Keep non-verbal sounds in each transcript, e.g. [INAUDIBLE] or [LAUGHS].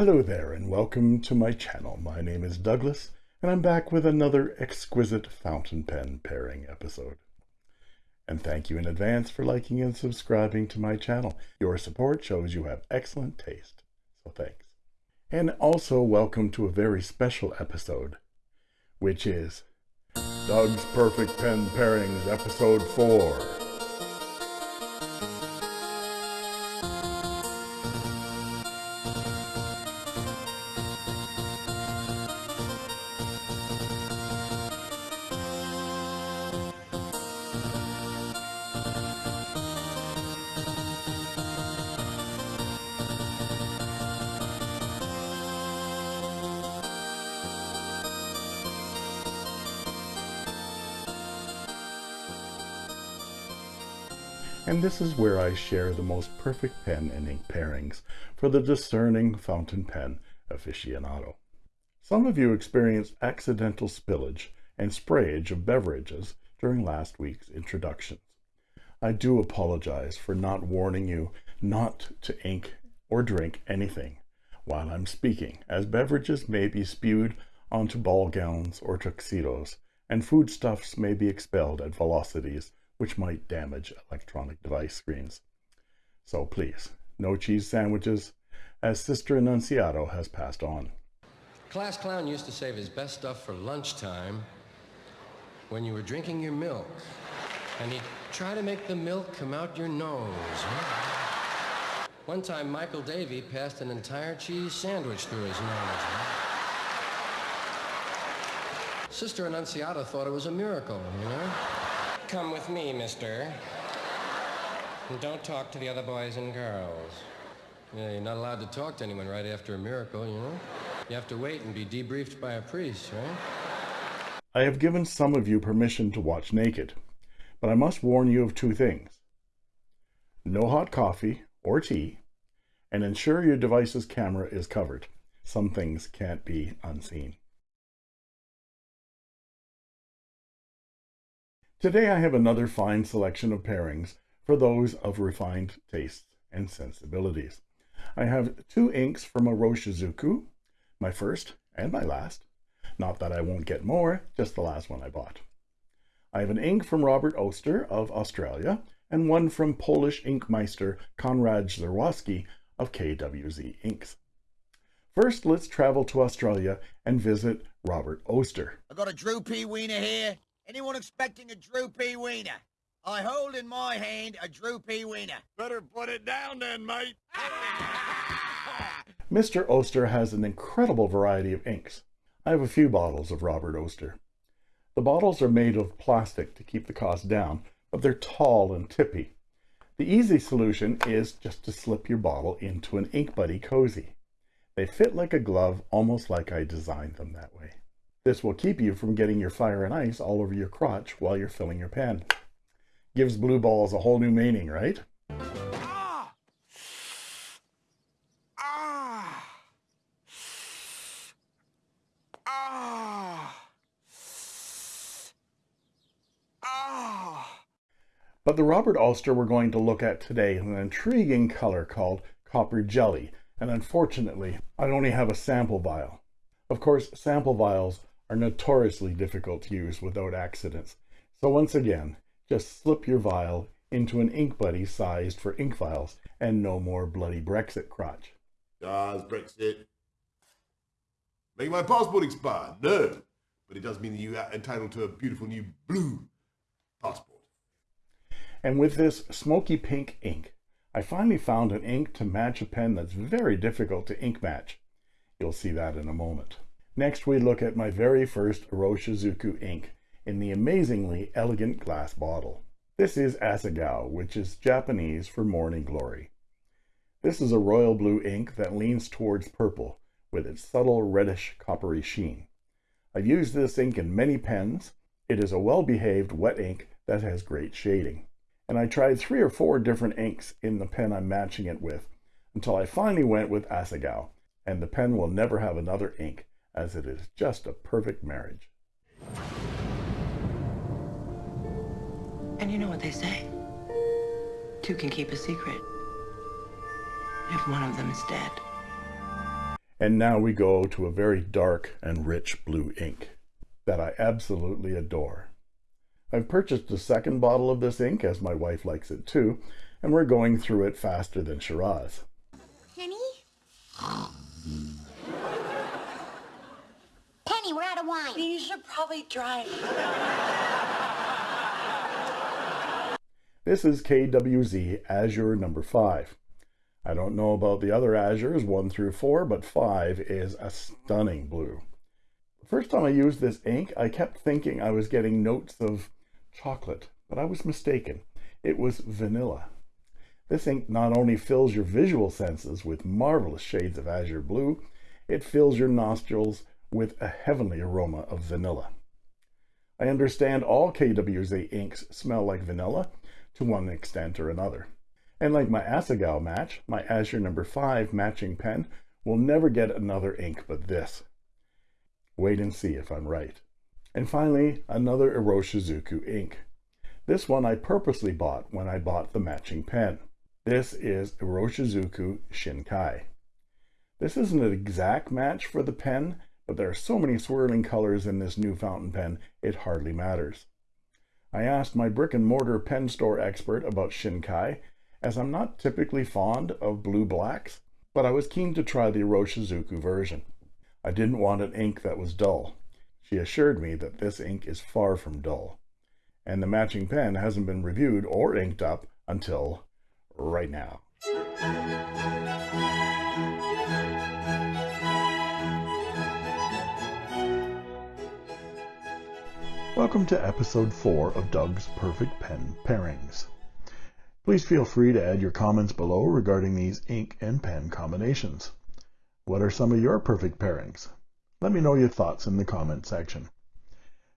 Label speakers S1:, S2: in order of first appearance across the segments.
S1: Hello there and welcome to my channel. My name is Douglas and I'm back with another exquisite fountain pen pairing episode. And thank you in advance for liking and subscribing to my channel. Your support shows you have excellent taste, so thanks. And also welcome to a very special episode, which is Doug's Perfect Pen Pairings Episode 4. And this is where I share the most perfect pen and ink pairings for the discerning fountain pen aficionado. Some of you experienced accidental spillage and sprayage of beverages during last week's introductions. I do apologize for not warning you not to ink or drink anything while I'm speaking, as beverages may be spewed onto ball gowns or tuxedos, and foodstuffs may be expelled at velocities which might damage electronic device screens. So please, no cheese sandwiches, as Sister Annunciata has passed on.
S2: Class clown used to save his best stuff for lunchtime when you were drinking your milk. And he'd try to make the milk come out your nose. One time, Michael Davy passed an entire cheese sandwich through his nose. Sister Annunciata thought it was a miracle, you know? Come with me, mister. And don't talk to the other boys and girls. Yeah, you're not allowed to talk to anyone right after a miracle, you know? You have to wait and be debriefed by a priest, right?
S1: I have given some of you permission to watch naked, but I must warn you of two things. No hot coffee or tea, and ensure your device's camera is covered. Some things can't be unseen. Today I have another fine selection of pairings for those of refined tastes and sensibilities. I have two inks from Iroshizuku, my first and my last. Not that I won't get more, just the last one I bought. I have an ink from Robert Oster of Australia and one from Polish inkmeister Konrad Zurawski of KWZ Inks. First, let's travel to Australia and visit Robert Oster.
S3: I got a droopy wiener here. Anyone expecting a droopy wiener? I hold in my hand a droopy wiener.
S4: Better put it down then, mate. [LAUGHS]
S1: Mr. Oster has an incredible variety of inks. I have a few bottles of Robert Oster. The bottles are made of plastic to keep the cost down, but they're tall and tippy. The easy solution is just to slip your bottle into an Ink Buddy cozy. They fit like a glove, almost like I designed them that way. This will keep you from getting your fire and ice all over your crotch while you're filling your pen. Gives blue balls a whole new meaning, right? Ah! Ah! Ah! But the Robert Oster we're going to look at today is an intriguing color called copper jelly, and unfortunately, I only have a sample vial. Of course, sample vials are notoriously difficult to use without accidents. So once again, just slip your vial into an ink buddy sized for ink vials and no more bloody Brexit crotch.
S4: Does Brexit make my passport expire? No. But it does mean that you are entitled to a beautiful new blue passport.
S1: And with this smoky pink ink, I finally found an ink to match a pen that's very difficult to ink match. You'll see that in a moment. Next, we look at my very first Iroshizuku ink in the amazingly elegant glass bottle. This is Asagao, which is Japanese for morning glory. This is a royal blue ink that leans towards purple with its subtle reddish coppery sheen. I've used this ink in many pens. It is a well-behaved wet ink that has great shading. And I tried three or four different inks in the pen I'm matching it with until I finally went with Asagao, and the pen will never have another ink as it is just a perfect marriage.
S5: And you know what they say? Two can keep a secret if one of them is dead.
S1: And now we go to a very dark and rich blue ink that I absolutely adore. I've purchased a second bottle of this ink as my wife likes it too, and we're going through it faster than Shiraz.
S5: Penny? Penny, we're out of wine.
S6: You should probably drive.
S1: This is KWZ Azure number 5. I don't know about the other Azures 1 through 4, but 5 is a stunning blue. The first time I used this ink, I kept thinking I was getting notes of chocolate, but I was mistaken. It was vanilla. This ink not only fills your visual senses with marvelous shades of azure blue, it fills your nostrils with a heavenly aroma of vanilla. I understand all KWZ inks smell like vanilla to one extent or another. And like my Asagao match, my Azure number 5 matching pen will never get another ink but this. Wait and see if I'm right. And finally, another Iroshizuku ink. This one I purposely bought when I bought the matching pen. This is Iroshizuku Shinkai. This isn't an exact match for the pen, but there are so many swirling colors in this new fountain pen, it hardly matters. I asked my brick and mortar pen store expert about Shinkai, as I'm not typically fond of blue blacks, but I was keen to try the Iroshizuku version. I didn't want an ink that was dull. She assured me that this ink is far from dull, and the matching pen hasn't been reviewed or inked up until right now. Welcome to episode 4 of Doug's Perfect Pen Pairings. Please feel free to add your comments below regarding these ink and pen combinations. What are some of your perfect pairings? Let me know your thoughts in the comment section.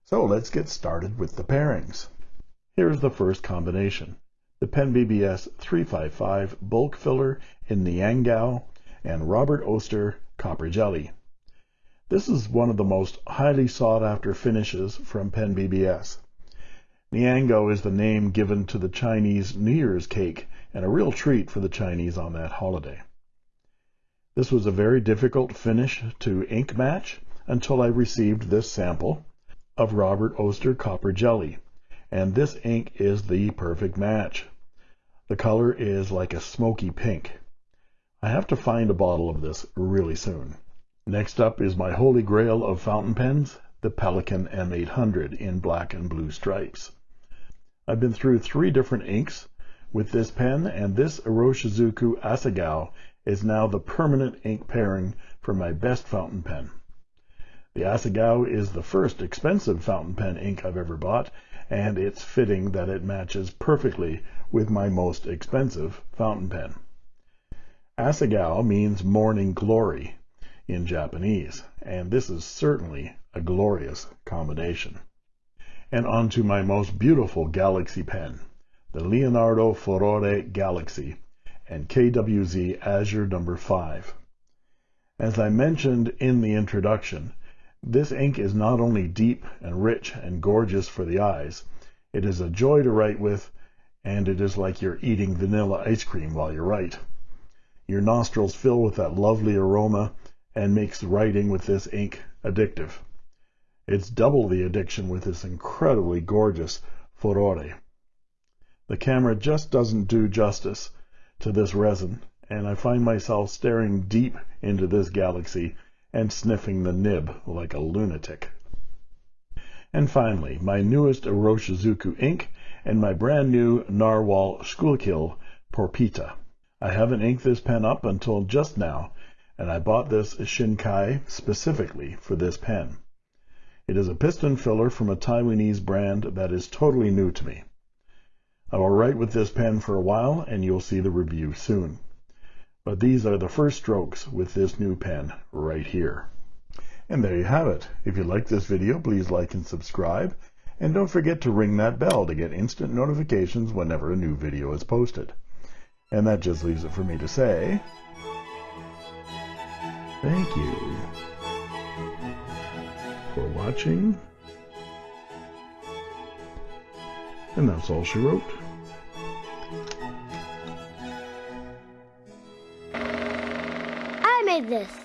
S1: So let's get started with the pairings. Here's the first combination. The Pen BBS 355 bulk filler in the Niangao and Robert Oster copper jelly. This is one of the most highly sought after finishes from Pen BBS. Niangao is the name given to the Chinese New Year's cake and a real treat for the Chinese on that holiday. This was a very difficult finish to ink match until I received this sample of Robert Oster copper jelly and this ink is the perfect match. The color is like a smoky pink. I have to find a bottle of this really soon. Next up is my holy grail of fountain pens, the Pelikan M800 in black and blue stripes. I've been through three different inks with this pen, and this Iroshizuku Asagao is now the permanent ink pairing for my best fountain pen. The Asagao is the first expensive fountain pen ink I've ever bought, and it's fitting that it matches perfectly with my most expensive fountain pen. Asagao means morning glory, in Japanese, and this is certainly a glorious combination. And on to my most beautiful Galaxy pen, the Leonardo Furore Galaxy and KWZ Azure number 5. As I mentioned in the introduction, this ink is not only deep and rich and gorgeous for the eyes, it is a joy to write with, and it is like you're eating vanilla ice cream while you write. Your nostrils fill with that lovely aroma and makes writing with this ink addictive. It's double the addiction with this incredibly gorgeous Furore. The camera just doesn't do justice to this resin, and I find myself staring deep into this galaxy and sniffing the nib like a lunatic. And finally, my newest Iroshizuku ink and my brand new Narwhal Schuylkill Porpita. I haven't inked this pen up until just now, and I bought this Shinkai specifically for this pen. It is a piston filler from a Taiwanese brand that is totally new to me. I will write with this pen for a while and you'll see the review soon. But these are the first strokes with this new pen right here. And there you have it. If you like this video, please like and subscribe. And don't forget to ring that bell to get instant notifications whenever a new video is posted. And that just leaves it for me to say, Thank you for watching. And that's all she wrote.
S5: I made this.